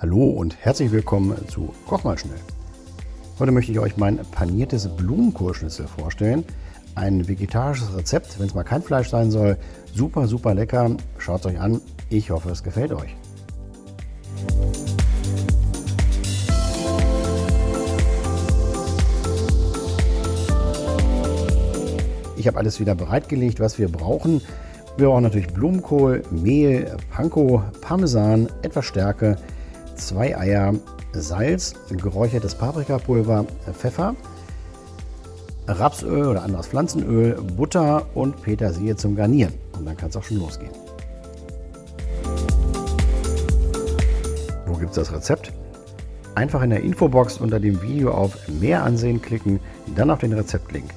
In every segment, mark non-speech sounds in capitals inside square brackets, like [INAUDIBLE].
Hallo und herzlich willkommen zu Koch mal schnell. Heute möchte ich euch mein paniertes Blumenkohlschnitzel vorstellen. Ein vegetarisches Rezept, wenn es mal kein Fleisch sein soll. Super, super lecker. Schaut es euch an. Ich hoffe, es gefällt euch. Ich habe alles wieder bereitgelegt, was wir brauchen. Wir brauchen natürlich Blumenkohl, Mehl, Panko, Parmesan, etwas Stärke, zwei Eier, Salz, geräuchertes Paprikapulver, Pfeffer, Rapsöl oder anderes Pflanzenöl, Butter und Petersilie zum Garnieren. Und dann kann es auch schon losgehen. Wo gibt es das Rezept? Einfach in der Infobox unter dem Video auf Mehr ansehen klicken, dann auf den Rezeptlink.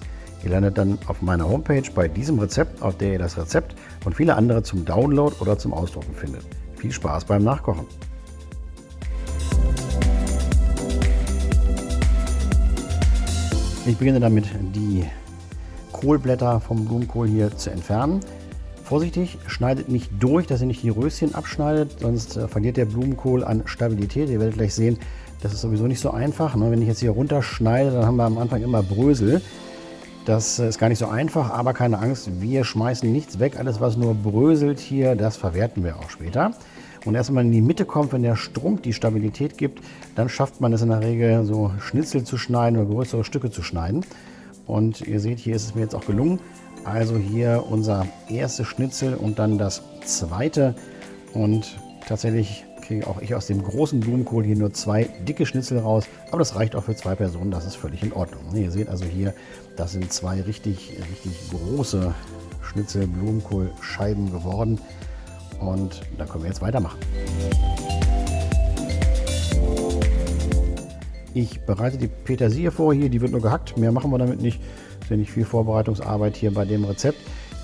Ihr landet dann auf meiner Homepage bei diesem Rezept, auf der ihr das Rezept und viele andere zum Download oder zum Ausdrucken findet. Viel Spaß beim Nachkochen! Ich beginne damit, die Kohlblätter vom Blumenkohl hier zu entfernen. Vorsichtig, schneidet nicht durch, dass ihr nicht die Röschen abschneidet, sonst äh, verliert der Blumenkohl an Stabilität. Ihr werdet gleich sehen, das ist sowieso nicht so einfach. Ne? Wenn ich jetzt hier runterschneide, dann haben wir am Anfang immer Brösel. Das äh, ist gar nicht so einfach, aber keine Angst, wir schmeißen nichts weg. Alles, was nur bröselt hier, das verwerten wir auch später. Und erst wenn man in die Mitte kommt, wenn der Strunk die Stabilität gibt, dann schafft man es in der Regel so Schnitzel zu schneiden oder größere Stücke zu schneiden. Und ihr seht, hier ist es mir jetzt auch gelungen. Also hier unser erstes Schnitzel und dann das zweite. Und tatsächlich kriege auch ich aus dem großen Blumenkohl hier nur zwei dicke Schnitzel raus. Aber das reicht auch für zwei Personen, das ist völlig in Ordnung. Ihr seht also hier, das sind zwei richtig, richtig große Schnitzel Blumenkohlscheiben geworden. Und dann können wir jetzt weitermachen. Ich bereite die Petersilie vor hier, die wird nur gehackt, mehr machen wir damit nicht. Ist ja nicht viel Vorbereitungsarbeit hier bei dem Rezept.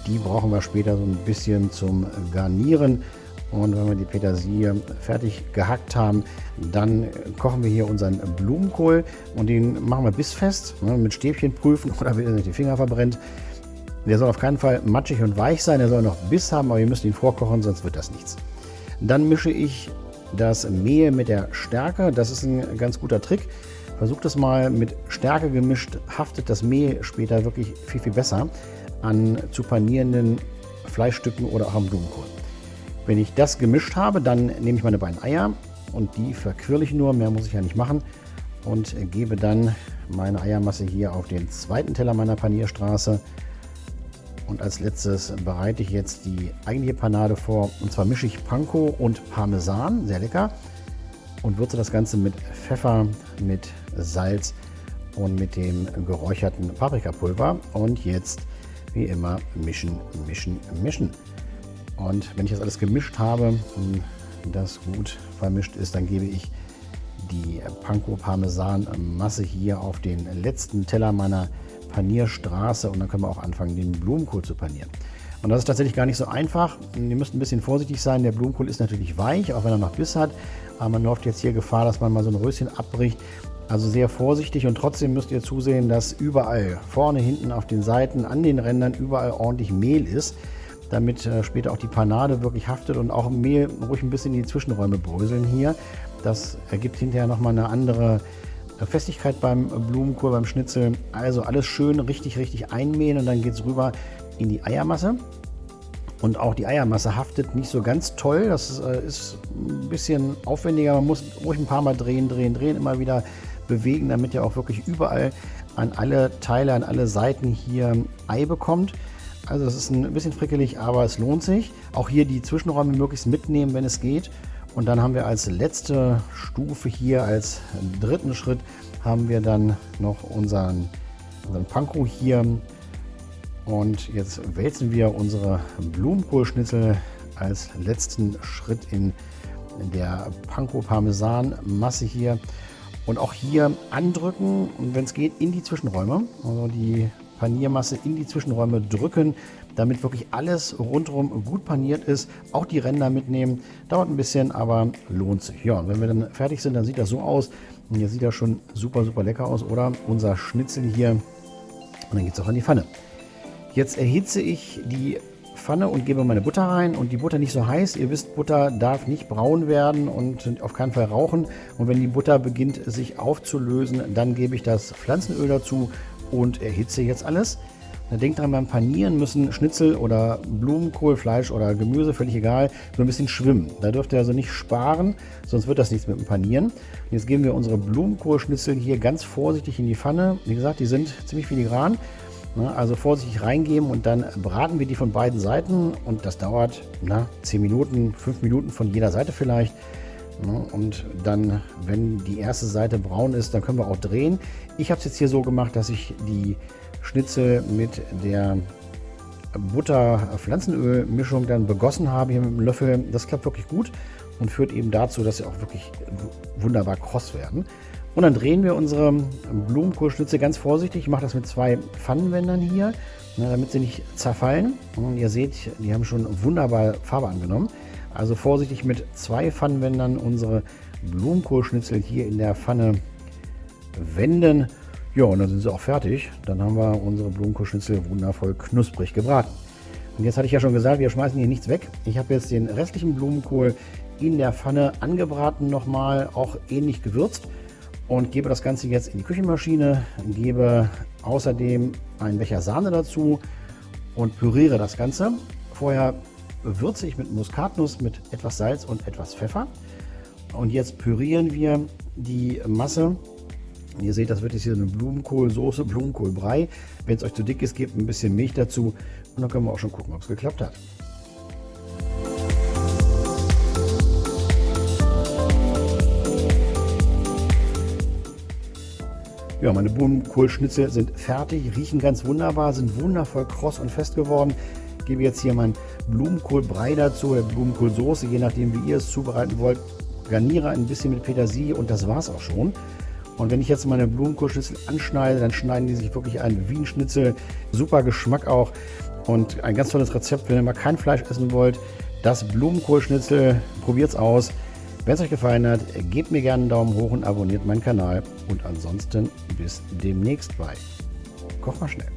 Die brauchen wir später so ein bisschen zum Garnieren. Und wenn wir die Petersilie fertig gehackt haben, dann kochen wir hier unseren Blumenkohl und den machen wir bissfest, ne, mit Stäbchen prüfen [LAUGHS] oder wenn ihr nicht die Finger verbrennt. Der soll auf keinen Fall matschig und weich sein, er soll noch Biss haben, aber ihr müsst ihn vorkochen, sonst wird das nichts. Dann mische ich das Mehl mit der Stärke, das ist ein ganz guter Trick. Versucht es mal mit Stärke gemischt, haftet das Mehl später wirklich viel, viel besser an zu panierenden Fleischstücken oder auch am Blumenkohl. Wenn ich das gemischt habe, dann nehme ich meine beiden Eier und die verquirle ich nur, mehr muss ich ja nicht machen und gebe dann meine Eiermasse hier auf den zweiten Teller meiner Panierstraße und als letztes bereite ich jetzt die eigentliche Panade vor. Und zwar mische ich Panko und Parmesan, sehr lecker. Und würze das Ganze mit Pfeffer, mit Salz und mit dem geräucherten Paprikapulver. Und jetzt, wie immer, mischen, mischen, mischen. Und wenn ich das alles gemischt habe, das gut vermischt ist, dann gebe ich die Panko Parmesan Masse hier auf den letzten Teller meiner Panierstraße und dann können wir auch anfangen, den Blumenkohl zu panieren. Und das ist tatsächlich gar nicht so einfach. Ihr müsst ein bisschen vorsichtig sein. Der Blumenkohl ist natürlich weich, auch wenn er noch Biss hat. Aber man läuft jetzt hier Gefahr, dass man mal so ein Röschen abbricht. Also sehr vorsichtig und trotzdem müsst ihr zusehen, dass überall, vorne, hinten, auf den Seiten, an den Rändern, überall ordentlich Mehl ist, damit äh, später auch die Panade wirklich haftet und auch Mehl ruhig ein bisschen in die Zwischenräume bröseln hier. Das ergibt hinterher nochmal eine andere Festigkeit beim Blumenkohl, beim Schnitzel. Also alles schön richtig, richtig einmähen und dann geht es rüber in die Eiermasse. Und auch die Eiermasse haftet nicht so ganz toll. Das ist, äh, ist ein bisschen aufwendiger. Man muss ruhig ein paar Mal drehen, drehen, drehen, immer wieder bewegen, damit ihr auch wirklich überall an alle Teile, an alle Seiten hier Ei bekommt. Also das ist ein bisschen frickelig, aber es lohnt sich. Auch hier die Zwischenräume möglichst mitnehmen, wenn es geht. Und dann haben wir als letzte Stufe hier, als dritten Schritt, haben wir dann noch unseren, unseren Panko hier. Und jetzt wälzen wir unsere Blumenkohlschnitzel als letzten Schritt in der Panko-Parmesan-Masse hier. Und auch hier andrücken und wenn es geht, in die Zwischenräume. Also die Paniermasse in die Zwischenräume drücken, damit wirklich alles rundherum gut paniert ist. Auch die Ränder mitnehmen. Dauert ein bisschen, aber lohnt sich. Ja, und wenn wir dann fertig sind, dann sieht das so aus. Und hier sieht das schon super, super lecker aus, oder? Unser Schnitzel hier. Und dann geht es auch in die Pfanne. Jetzt erhitze ich die Pfanne und gebe meine Butter rein und die Butter nicht so heiß. Ihr wisst, Butter darf nicht braun werden und auf keinen Fall rauchen. Und wenn die Butter beginnt sich aufzulösen, dann gebe ich das Pflanzenöl dazu und erhitze jetzt alles. Denkt dran, beim Panieren müssen Schnitzel oder Blumenkohl, Fleisch oder Gemüse, völlig egal, so ein bisschen schwimmen. Da dürft ihr also nicht sparen, sonst wird das nichts mit dem Panieren. Und jetzt geben wir unsere Blumenkohlschnitzel hier ganz vorsichtig in die Pfanne. Wie gesagt, die sind ziemlich filigran. Also vorsichtig reingeben und dann braten wir die von beiden Seiten und das dauert na, 10 Minuten, 5 Minuten von jeder Seite vielleicht. Ne, und dann, wenn die erste Seite braun ist, dann können wir auch drehen. Ich habe es jetzt hier so gemacht, dass ich die Schnitzel mit der Butter-Pflanzenöl-Mischung dann begossen habe hier mit dem Löffel. Das klappt wirklich gut und führt eben dazu, dass sie auch wirklich wunderbar kross werden. Und dann drehen wir unsere Blumenkohlschnitze ganz vorsichtig. Ich mache das mit zwei Pfannenwändern hier, ne, damit sie nicht zerfallen. Und ihr seht, die haben schon wunderbar Farbe angenommen. Also vorsichtig mit zwei Pfannenwändern unsere Blumenkohlschnitzel hier in der Pfanne wenden. Ja, und dann sind sie auch fertig. Dann haben wir unsere Blumenkohlschnitzel wundervoll knusprig gebraten. Und jetzt hatte ich ja schon gesagt, wir schmeißen hier nichts weg. Ich habe jetzt den restlichen Blumenkohl in der Pfanne angebraten nochmal, auch ähnlich gewürzt und gebe das Ganze jetzt in die Küchenmaschine, gebe außerdem einen Becher Sahne dazu und püriere das Ganze. Vorher würze ich mit Muskatnuss, mit etwas Salz und etwas Pfeffer. Und jetzt pürieren wir die Masse Ihr seht, das wird jetzt hier eine Blumenkohlsoße, Blumenkohlbrei. Wenn es euch zu dick ist, gebt ein bisschen Milch dazu und dann können wir auch schon gucken, ob es geklappt hat. Ja, meine Blumenkohlschnitzel sind fertig, riechen ganz wunderbar, sind wundervoll kross und fest geworden. Gebe jetzt hier meinen Blumenkohlbrei dazu, oder Blumenkohlsoße, je nachdem wie ihr es zubereiten wollt. Garniere ein bisschen mit Petersilie und das war es auch schon. Und wenn ich jetzt meine Blumenkohlschnitzel anschneide, dann schneiden die sich wirklich ein wie ein Schnitzel. Super Geschmack auch und ein ganz tolles Rezept, wenn ihr mal kein Fleisch essen wollt. Das Blumenkohlschnitzel, probiert es aus. Wenn es euch gefallen hat, gebt mir gerne einen Daumen hoch und abonniert meinen Kanal. Und ansonsten bis demnächst bei Koch mal schnell.